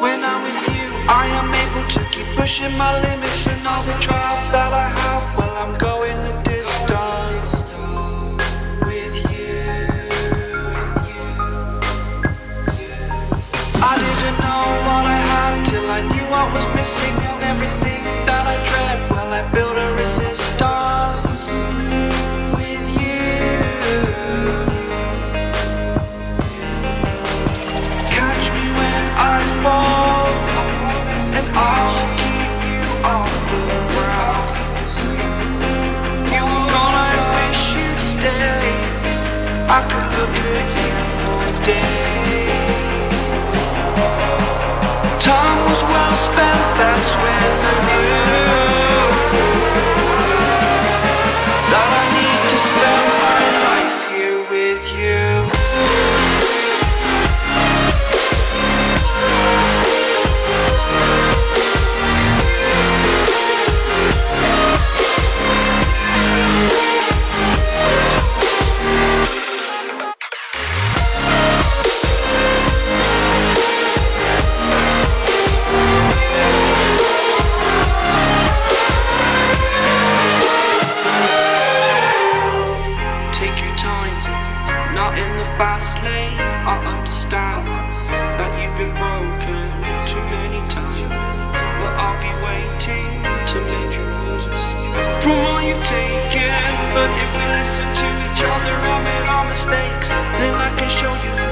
When I'm with you, I am able to keep pushing my limits And all the drive that I have, well I'm going the distance With you. I didn't know what I had till I knew what was missing Time was fast lane. I understand that you've been broken too many times, but I'll be waiting to mend your wounds from all you've taken. But if we listen to each other, I made our mistakes, then I can show you